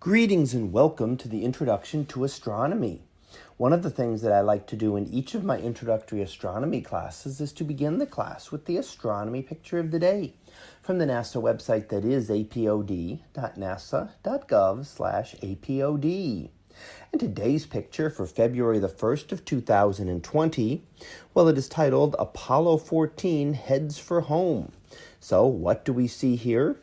Greetings and welcome to the Introduction to Astronomy. One of the things that I like to do in each of my introductory astronomy classes is to begin the class with the astronomy picture of the day from the NASA website that is apod.nasa.gov/apod. And today's picture for February the 1st of 2020, well it is titled Apollo 14 heads for home. So what do we see here?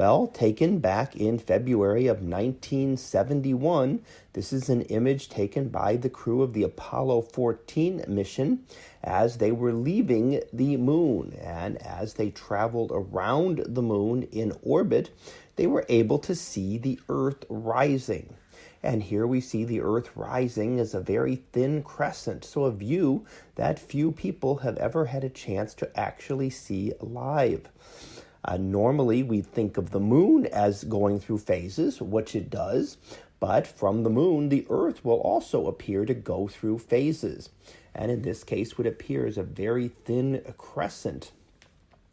Well, taken back in February of 1971, this is an image taken by the crew of the Apollo 14 mission as they were leaving the moon. And as they traveled around the moon in orbit, they were able to see the Earth rising. And here we see the Earth rising as a very thin crescent, so a view that few people have ever had a chance to actually see live. Uh, normally, we think of the moon as going through phases, which it does, but from the moon, the Earth will also appear to go through phases. And in this case, would appear as a very thin crescent.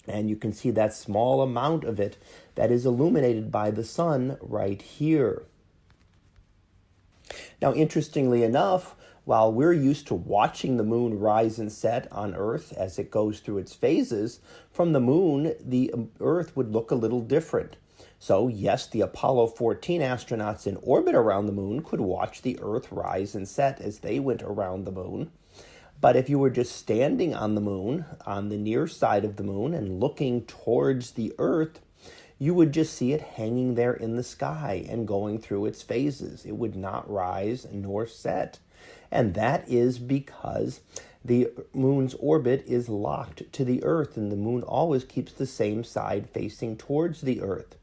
And you can see that small amount of it that is illuminated by the sun right here. Now, interestingly enough, while we're used to watching the moon rise and set on Earth as it goes through its phases, from the moon, the Earth would look a little different. So, yes, the Apollo 14 astronauts in orbit around the moon could watch the Earth rise and set as they went around the moon. But if you were just standing on the moon, on the near side of the moon, and looking towards the Earth, you would just see it hanging there in the sky and going through its phases. It would not rise nor set. And that is because the moon's orbit is locked to the Earth, and the moon always keeps the same side facing towards the Earth.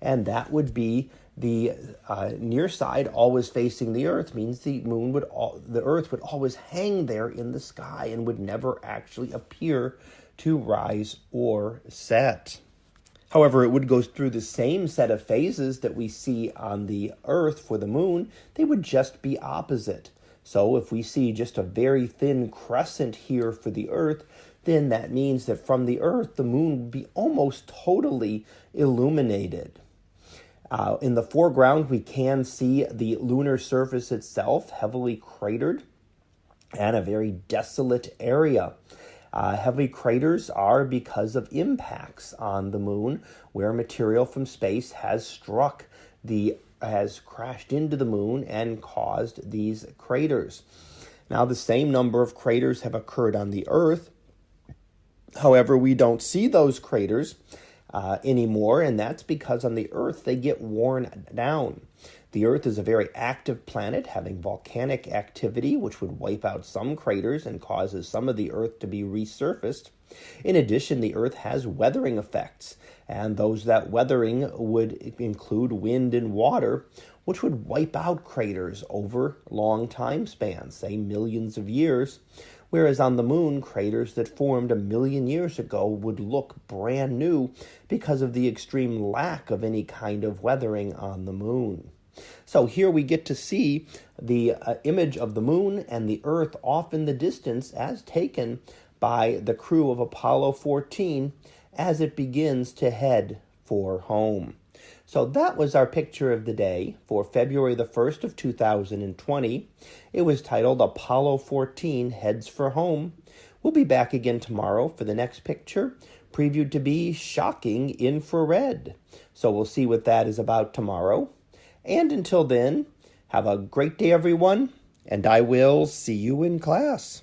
And that would be the uh, near side always facing the Earth means the moon would all, the Earth would always hang there in the sky and would never actually appear to rise or set. However, it would go through the same set of phases that we see on the Earth for the moon. They would just be opposite. So if we see just a very thin crescent here for the Earth, then that means that from the Earth, the moon would be almost totally illuminated. Uh, in the foreground, we can see the lunar surface itself heavily cratered and a very desolate area. Uh, heavy craters are because of impacts on the moon where material from space has struck the has crashed into the moon and caused these craters. Now, the same number of craters have occurred on the Earth. However, we don't see those craters uh, anymore, and that's because on the Earth they get worn down. The Earth is a very active planet having volcanic activity, which would wipe out some craters and causes some of the Earth to be resurfaced. In addition, the Earth has weathering effects, and those that weathering would include wind and water, which would wipe out craters over long time spans, say millions of years. Whereas on the moon, craters that formed a million years ago would look brand new because of the extreme lack of any kind of weathering on the moon. So here we get to see the uh, image of the moon and the earth off in the distance as taken by the crew of Apollo 14 as it begins to head for home. So that was our picture of the day for February the 1st of 2020. It was titled Apollo 14 Heads for Home. We'll be back again tomorrow for the next picture, previewed to be shocking infrared. So we'll see what that is about tomorrow. And until then, have a great day, everyone, and I will see you in class.